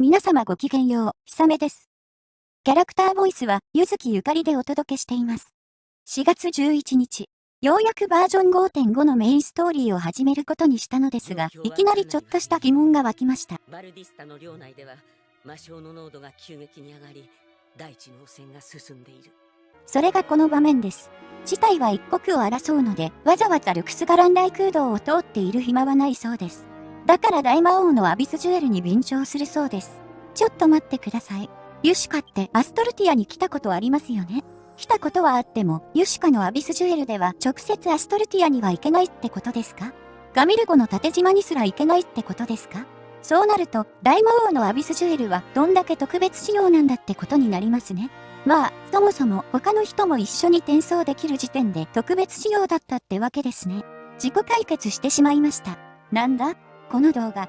皆様ごきげんよう、ひさめです。キャラクターボイスは、ゆずきゆかりでお届けしています。4月11日、ようやくバージョン5.5のメインストーリーを始めることにしたのですが、いきなりちょっとした疑問が湧きました。バルディスタの領内では、魔性の濃度が急激に上がり、大地の汚染が進んでいる。それがこの場面です。事態は一刻を争うので、わざわざルクスガラン大空洞を通っている暇はないそうです。だから大魔王のアビスジュエルに便乗するそうです。ちょっと待ってください。ユシカってアストルティアに来たことありますよね来たことはあっても、ユシカのアビスジュエルでは直接アストルティアには行けないってことですか？ガミルゴの縦島にすら行けないってことですか？そうなると、大魔王のアビスジュエルはどんだけ特別仕様なんだってことになりますね。まあ、そもそも他の人も一緒に転送できる時点で特別仕様だったってわけですね。自己解決してしまいました。なんだ？この動画。